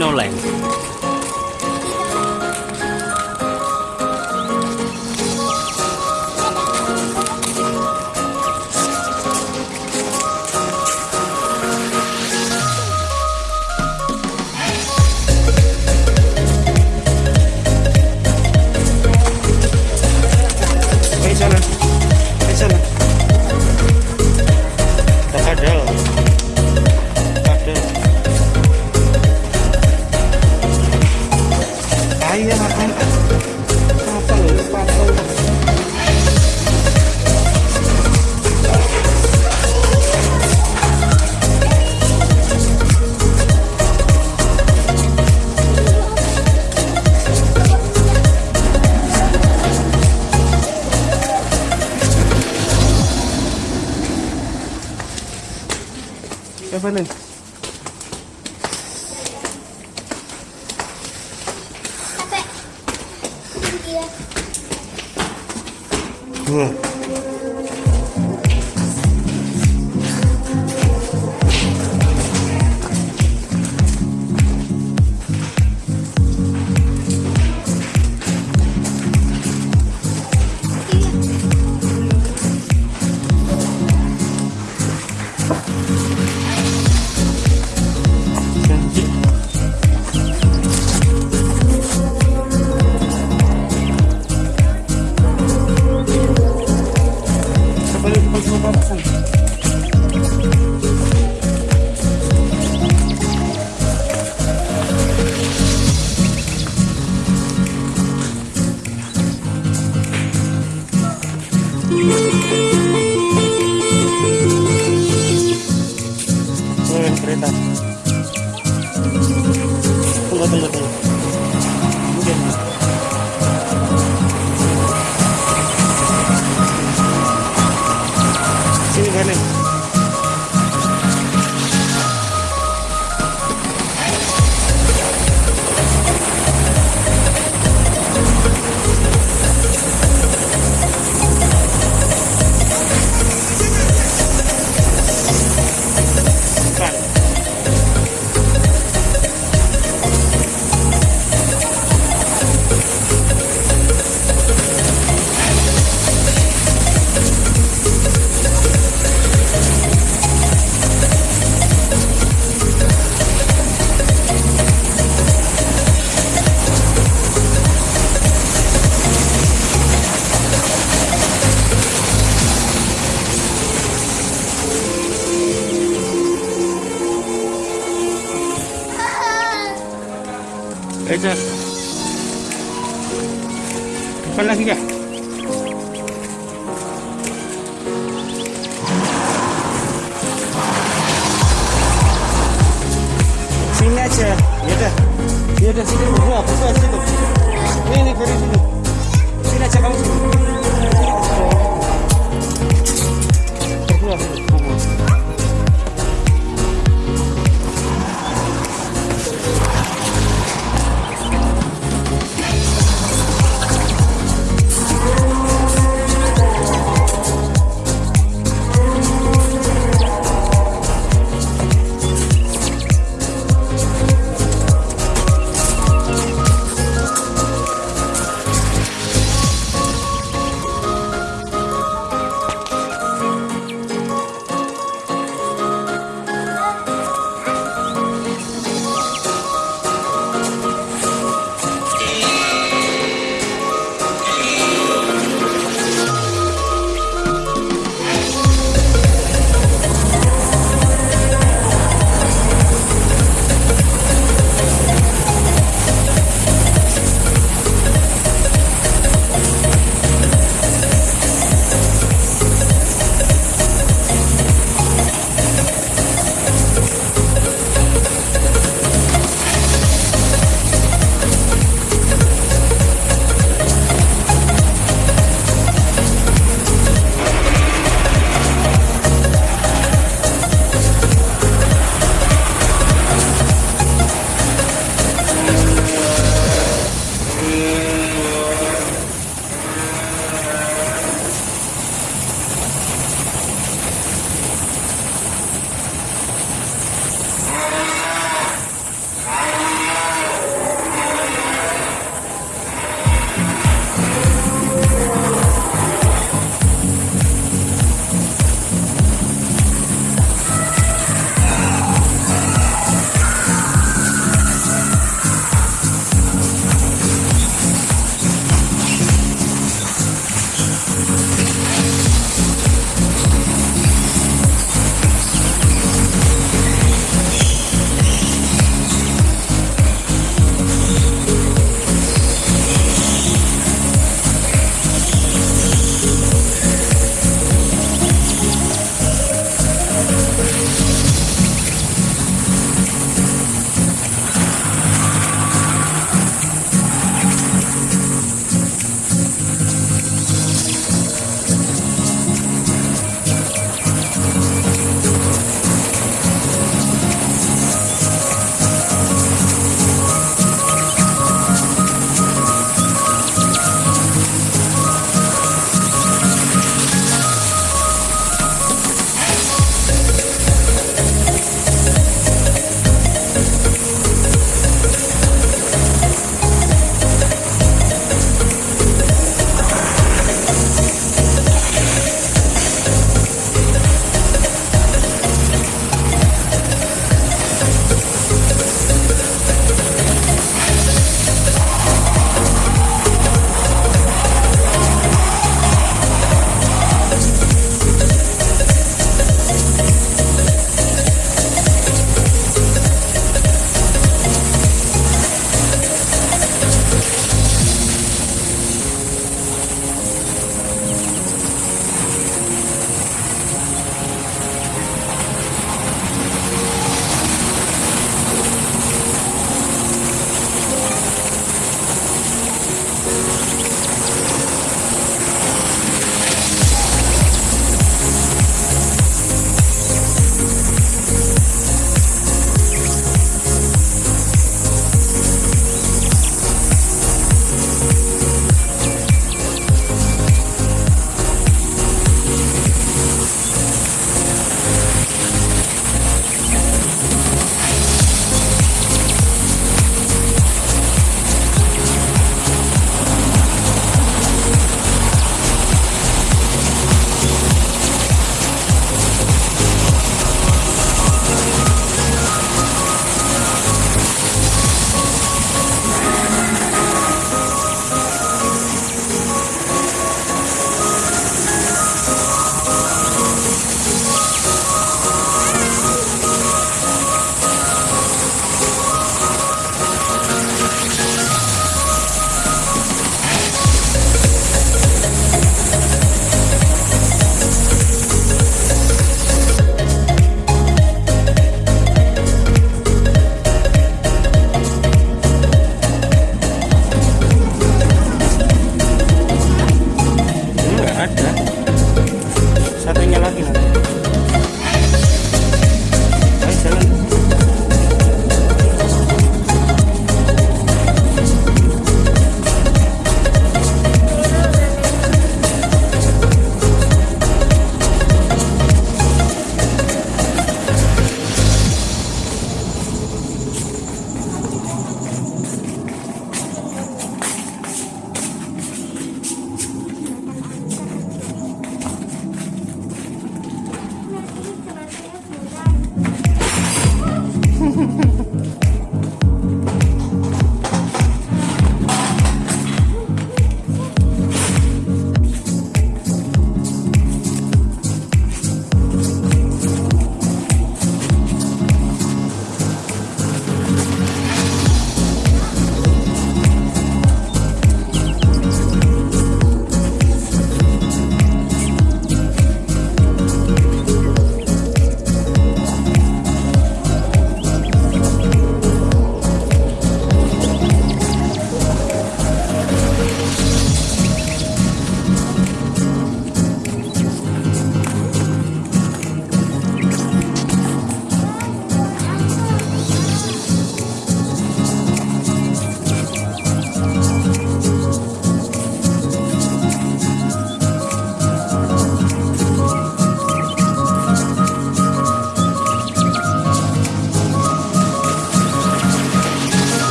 no length. Excelente. Eja. Depan lagi kah? Sini aja. Ya udah. Ya udah sini berdua, berdua situ. Ini nih dari sini. Sini aja kamu sini. Berdua.